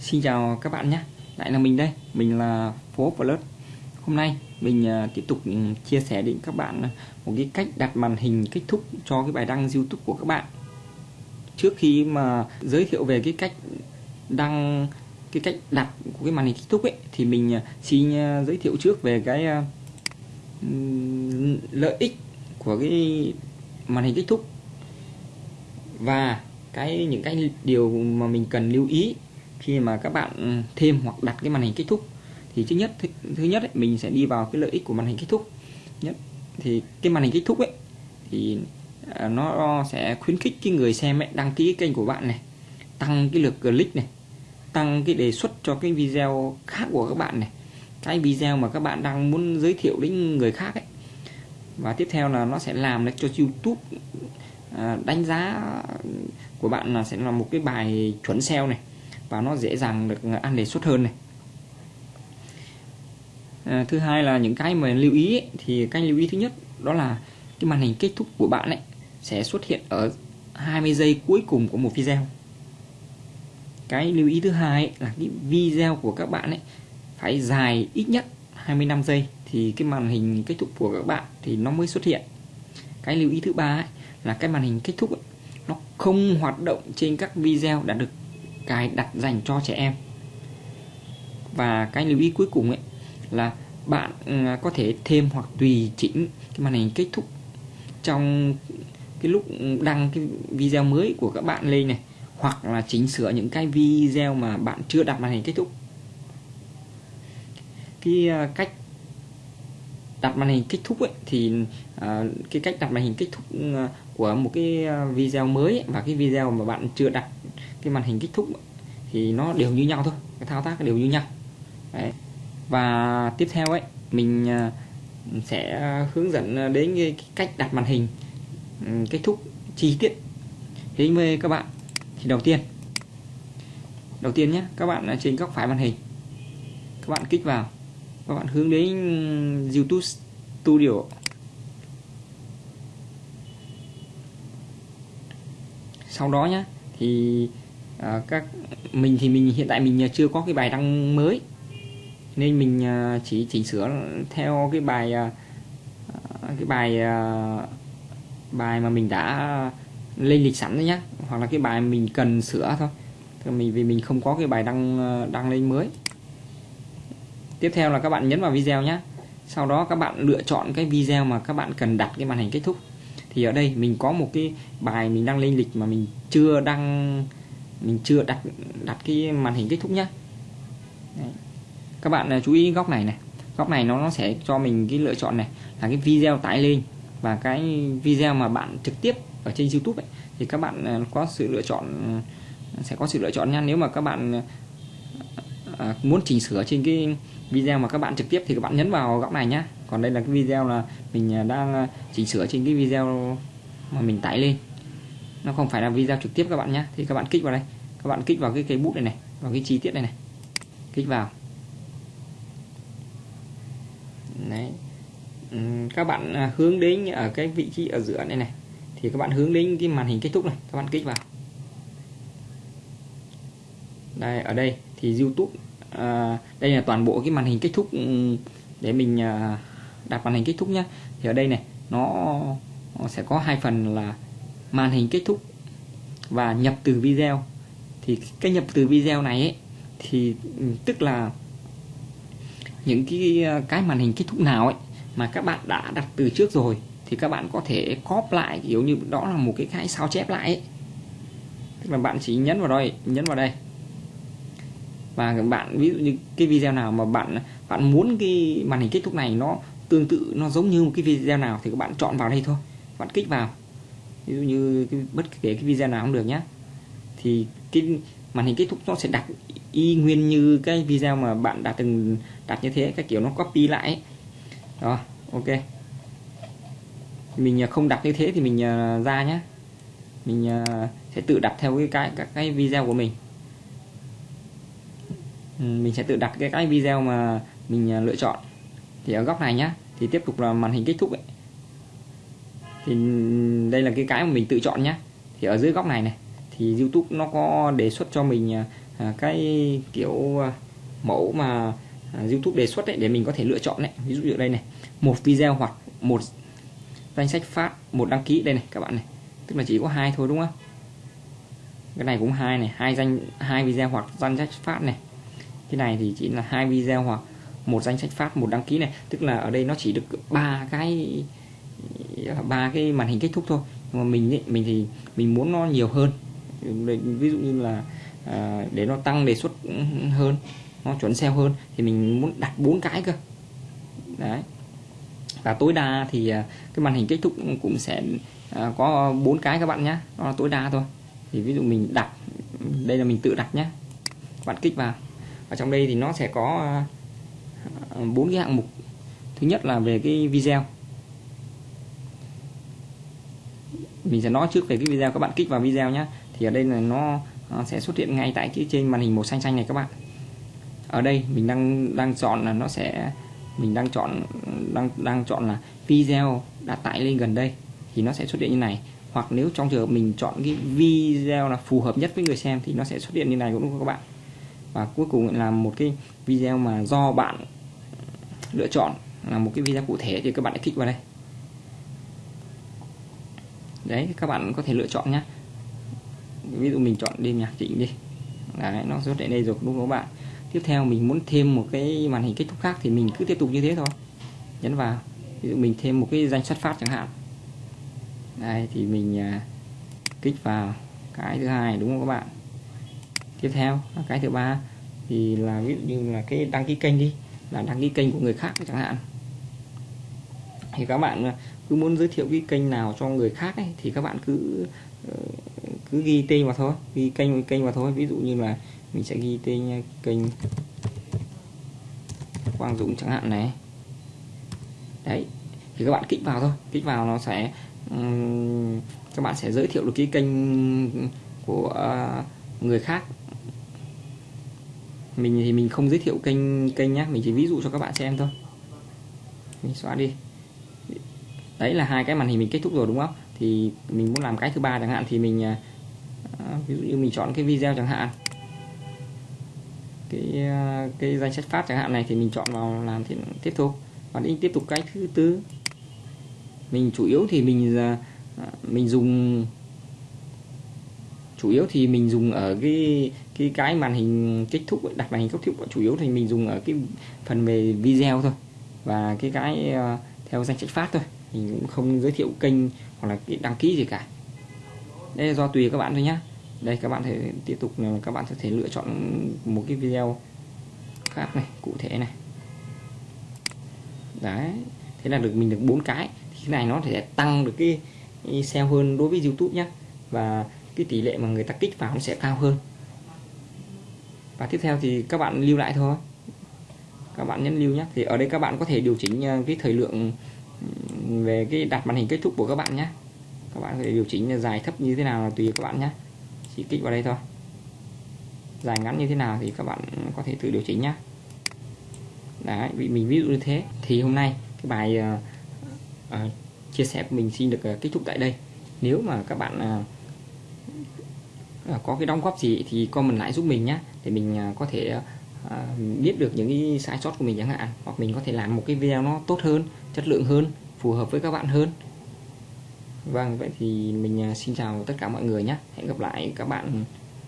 Xin chào các bạn nhé. Lại là mình đây. Mình là Phố Plus Hôm nay mình à, tiếp tục ừ, chia sẻ đến các bạn à, một cái cách đặt màn hình kết thúc cho cái bài đăng YouTube của các bạn. Trước khi mà giới thiệu về cái cách đăng, cái cách đặt của cái màn hình kết thúc ấy, thì mình à, xin giới thiệu trước về cái lợi ích của cái màn hình kết thúc và cái, những cái điều mà mình cần lưu ý khi mà các bạn ừ, thêm hoặc đặt cái màn hình kết thúc thì thứ nhất thứ, thứ nhất ấy, mình sẽ đi vào cái lợi ích của màn hình kết thúc. Nhất thì cái màn hình kết thúc ấy thì à, nó sẽ khuyến khích cái người xem ấy, đăng ký kênh của bạn này tăng cái lượt click này tăng cái đề xuất cho cái video khác của các bạn này. Cái video mà các bạn đang muốn giới thiệu đến người khác ấy. Và tiếp theo là nó sẽ làm cho YouTube à, đánh giá của bạn là sẽ là một cái bài chuẩn SEO này và nó dễ dàng được à, ăn đề xuất hơn này. À, thứ hai là những cái mà lưu ý ấy, thì cái lưu ý thứ nhất đó là cái màn hình kết thúc của bạn ấy sẽ xuất hiện ở 20 giây cuối cùng của một video. Cái lưu ý thứ hai ấy, là cái video của các bạn ấy phải dài ít nhất 25 giây thì cái màn hình kết thúc của các bạn thì nó mới xuất hiện. Cái lưu ý thứ ba ấy, là cái màn hình kết thúc ấy, nó không hoạt động trên các video đã được cài đặt dành cho trẻ em. Và cái lưu ý cuối cùng ấy là bạn ừ, có thể thêm hoặc tùy chỉnh cái màn hình kết thúc trong cái lúc đăng cái video mới của các bạn lên này hoặc là chỉnh sửa những cái video mà bạn chưa đặt màn hình kết thúc. Cái à, cách đặt màn hình kết thúc ấy thì à, cái cách đặt màn hình kết thúc ừ, của một cái à, video mới ấy, và cái video mà bạn chưa đặt cái màn hình kết thúc thì nó đều như nhau thôi, cái thao tác đều như nhau. Đấy. và tiếp theo ấy, mình à, sẽ hướng dẫn đến cái cách đặt màn hình ừ, kết thúc chi tiết. Đến với các bạn. Thì đầu tiên đầu tiên nhé, các bạn trên góc phải màn hình, các bạn kích vào, các bạn hướng đến YouTube Studio. Sau đó nhé, thì à, các mình thì mình hiện tại mình ờ, chưa có cái bài đăng mới. Nên mình ờ, chỉ chỉnh sửa theo cái bài cái bài bài mà mình đã lên lịch sẵn đấy nhá. Hoặc là cái bài mình cần sửa thôi. Mình vì mình không có cái bài đăng đăng lên mới. Tiếp theo là các bạn nhấn vào video nhé sau đó các bạn lựa chọn cái video mà các bạn cần đặt cái màn hình kết thúc. Thì ở đây mình có một cái bài mình đăng lên lịch mà mình chưa đăng mình chưa đặt đặt cái màn hình kết thúc nhá. Đấy. các bạn à, chú ý góc này này. Góc này nó nó sẽ cho mình cái lựa chọn này là cái video tải lên và cái video mà bạn trực tiếp ở trên YouTube ấy, thì các bạn à, có sự lựa chọn à, sẽ có sự lựa chọn nha nếu mà các bạn à, muốn chỉnh sửa trên cái video mà các bạn trực tiếp thì các bạn nhấn vào góc này nhá. Còn đây là cái video là mình đang chỉnh sửa trên cái video mà mình tải lên nó không phải là video trực tiếp các bạn nhé. Thì các bạn kích vào đây. Các bạn kích vào cái cây bút này này vào cái chi tiết này này. Kích vào. Đấy. Các bạn à, hướng đến ở cái vị trí ở giữa này này. Thì các bạn hướng đến cái màn hình kết thúc này. Các bạn kích vào. Đây ở đây thì YouTube à, đây là toàn bộ cái màn hình kết thúc để mình à, đặt màn hình kết thúc nhé thì ở đây này nó, nó sẽ có hai phần là màn hình kết thúc và nhập từ video. Thì cái nhập từ video này ấy, thì ừ, tức là những cái ờ, cái màn hình kết thúc nào ấy mà các bạn đã đặt từ trước rồi thì các bạn có thể copy lại kiểu như đó là một cái cái sao chép lại ấy. tức là bạn chỉ nhấn vào đây nhấn vào đây. Và các bạn ví dụ như cái video nào mà bạn bạn muốn cái màn hình kết thúc này nó tương tự nó giống như một cái video nào thì các bạn chọn vào đây thôi. Bạn kích vào ví dụ như cái, bất kể cái video nào cũng được nhé thì cái màn hình kết thúc nó sẽ đặt y nguyên như cái video mà bạn đã từng đặt như thế cái kiểu nó copy lại ấy. đó ok. Mình à, không đặt như thế thì mình à, ra nhé mình à, sẽ tự đặt theo cái cái các cái video của mình. Ừ, mình sẽ tự đặt cái cái video mà mình lựa chọn. Thì ở góc này nhá thì tiếp tục là màn hình kết thúc ấy thì đây là cái cái mà mình tự chọn nhá. Thì ở dưới góc này này, thì YouTube nó có đề xuất cho mình à, à, cái kiểu à, mẫu mà YouTube đề xuất đấy để mình có thể lựa chọn đấy ví dụ như đây này, một video hoặc một danh sách phát, một đăng ký. Đây này, các bạn này. Tức là chỉ có hai thôi, đúng không? Cái này cũng hai này, hai danh, hai video hoặc danh sách phát này. Cái này thì chỉ là hai video hoặc một danh sách phát, một đăng ký này. Tức là ở đây nó chỉ được ba cái ba cái màn hình kết thúc thôi. Nhưng mà mình ấy, mình thì mình muốn nó nhiều hơn. Ví dụ như là à, để nó tăng đề xuất hơn nó chuẩn SEO hơn thì mình muốn đặt bốn cái cơ. Đấy. Và tối đa thì à, cái màn hình kết thúc cũng sẽ à, có bốn cái các bạn nhé nó là tối đa thôi. Thì ví dụ mình đặt đây là mình tự đặt nhé bạn kích vào. Ở trong đây thì nó sẽ có à, bốn cái hạng mục. Thứ nhất là về cái video mình sẽ nói trước về cái video, các bạn kích vào video nhé thì ở đây là nó sẽ xuất hiện ngay tại cái trên màn hình màu xanh xanh này các bạn. Ở đây mình đang đang chọn là nó sẽ, mình đang chọn, đang đang chọn là video đã tải lên gần đây thì nó sẽ xuất hiện như này. Hoặc nếu trong trường hợp mình chọn cái video là phù hợp nhất với người xem thì nó sẽ xuất hiện như này cũng đúng không các bạn? Và cuối cùng là một cái video mà do bạn lựa chọn là một cái video cụ thể thì các bạn hãy kích vào đây đấy các bạn có thể lựa chọn nhé ví dụ mình chọn đêm nhạc chỉnh đi. Đấy nó xuất hiện đây rồi đúng không các bạn? Tiếp theo mình muốn thêm một cái màn hình kết thúc khác thì mình cứ tiếp tục như thế thôi. Nhấn vào. Ví dụ mình thêm một cái danh sách phát chẳng hạn. Đây thì mình à, kích vào. Cái thứ hai đúng không các bạn? Tiếp theo à, cái thứ ba thì là ví dụ như là cái đăng ký kênh đi. Là đăng ký kênh của người khác chẳng hạn. Thì các bạn à, cứ muốn giới thiệu cái kênh nào cho người khác ấy, thì các bạn cứ ờ, cứ ghi tên vào thôi. Ghi kênh kênh vào thôi. Ví dụ như là mình sẽ ghi tên kênh Quang Dũng chẳng hạn này. Đấy thì các bạn kích vào thôi. Kích vào nó sẽ um, các bạn sẽ giới thiệu được cái kênh của uh, người khác. Mình thì mình không giới thiệu kênh kênh nhé mình chỉ ví dụ cho các bạn xem thôi. Mình xóa đi đấy là hai cái màn hình mình kết thúc rồi đúng không? Thì mình muốn làm cái thứ ba chẳng hạn thì mình à, à, ví dụ như mình chọn cái video chẳng hạn. Cái à, cái danh sách phát chẳng hạn này thì mình chọn vào làm thì tiếp tục và đi tiếp tục cái thứ tư. Mình chủ yếu thì mình à, à, mình dùng chủ yếu thì mình dùng ở cái cái cái màn hình kết thúc đặt màn hình kết thúc chủ yếu thì mình dùng ở cái phần về video thôi và cái cái theo danh sách phát thôi mình cũng không giới thiệu kênh hoặc là đăng ký gì cả. Đây là do tùy các bạn thôi nhá. Đây, các bạn thể tiếp tục là các bạn có thể lựa chọn một cái video khác này, cụ thể này. Đấy, thế là được, mình được bốn cái. Thì cái này nó sẽ tăng được cái SEO hơn đối với YouTube nhé và cái tỷ lệ mà người ta kích vào nó sẽ cao hơn. Và tiếp theo thì các bạn lưu lại thôi. Các bạn nhấn lưu nhé thì ở đây các bạn có thể điều chỉnh à, cái thời lượng về cái đặt màn hình kết thúc của các bạn nhé. Các bạn có thể điều chỉnh dài thấp như thế nào là tùy các bạn nhé. Chỉ kích vào đây thôi. Dài ngắn như thế nào thì các bạn có thể tự điều chỉnh nhé. Đấy mình ví dụ như thế. Thì hôm nay cái bài uh, uh, chia sẻ của mình xin được uh, kết thúc tại đây. Nếu mà các bạn uh, có cái đóng góp gì thì comment lại giúp mình nhé. Để mình uh, có thể uh, biết được những cái sai sót của mình chẳng hạn. Hoặc mình có thể làm một cái video nó tốt hơn chất lượng hơn phù hợp với các bạn hơn Vâng, vậy thì mình à, xin chào tất cả mọi người nhé. Hẹn gặp lại các bạn